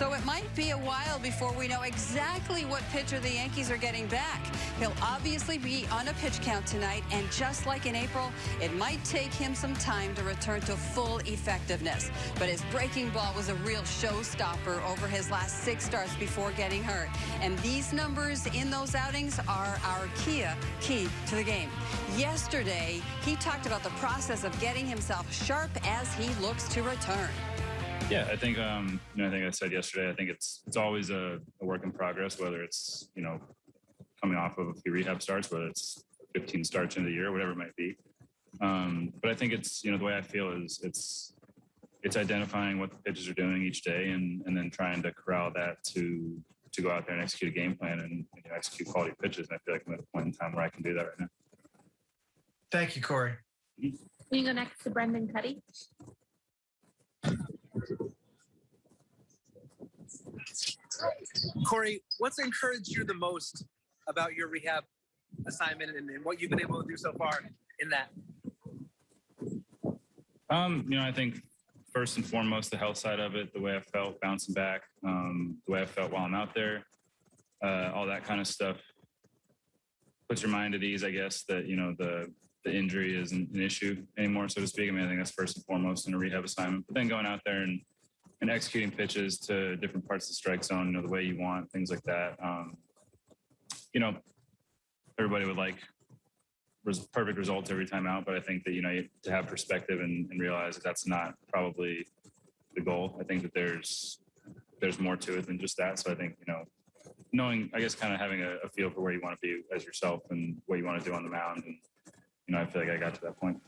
So it might be a while before we know exactly what pitcher the Yankees are getting back. He'll obviously be on a pitch count tonight, and just like in April, it might take him some time to return to full effectiveness. But his breaking ball was a real showstopper over his last six starts before getting hurt. And these numbers in those outings are our key, key to the game. Yesterday, he talked about the process of getting himself sharp as he looks to return. Yeah, I think um, you know, I think I said yesterday. I think it's it's always a, a work in progress. Whether it's you know coming off of a few rehab starts, whether it's 15 starts in the year, whatever it might be. Um, but I think it's you know the way I feel is it's it's identifying what the pitches are doing each day and and then trying to corral that to to go out there and execute a game plan and you know, execute quality pitches. And I feel like I'm at a point in time where I can do that right now. Thank you, Corey. We can go next to Brendan Kuty. Corey, what's encouraged you the most about your rehab assignment and, and what you've been able to do so far in that? Um, you know, I think first and foremost, the health side of it, the way I felt bouncing back, um, the way I felt while I'm out there, uh, all that kind of stuff puts your mind at ease, I guess, that, you know, the, the injury isn't an issue anymore, so to speak. I mean, I think that's first and foremost in a rehab assignment, but then going out there and, and executing pitches to different parts of the strike zone, you know, the way you want, things like that. Um, you know, everybody would like res- perfect results every time out, but I think that you know you, to have perspective and, and realize that that's not probably the goal. I think that there's there's more to it than just that. So I think you know knowing, I guess, kind of having a, a feel for where you want to be as yourself and what you want to do on the mound, and you know, I feel like I got to that point.